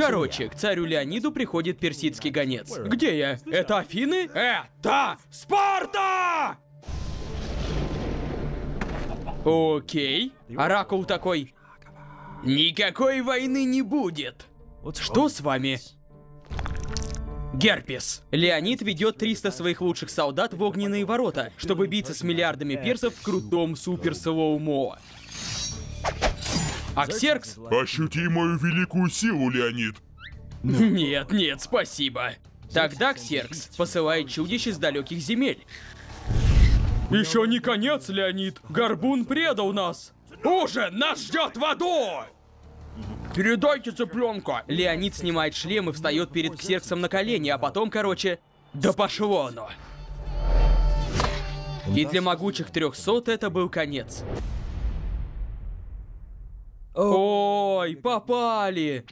Короче, к царю Леониду приходит персидский гонец. Где я? Это Афины? Это Спарта! Окей. Оракул такой. Никакой войны не будет. Что с вами? Герпес. Леонид ведет 300 своих лучших солдат в огненные ворота, чтобы биться с миллиардами персов в крутом супер Аксеркс? Ощути мою великую силу, Леонид. Нет, нет, спасибо. Тогда Ксеркс посылает чудищ из далеких земель. Еще не конец, Леонид. Горбун предал нас. Ужин нас ждет в аду! Передайте цыпленка. Леонид снимает шлем и встает перед Ксерксом на колени, а потом, короче, да пошло оно. И для могучих 300 это был конец. Ой, попали!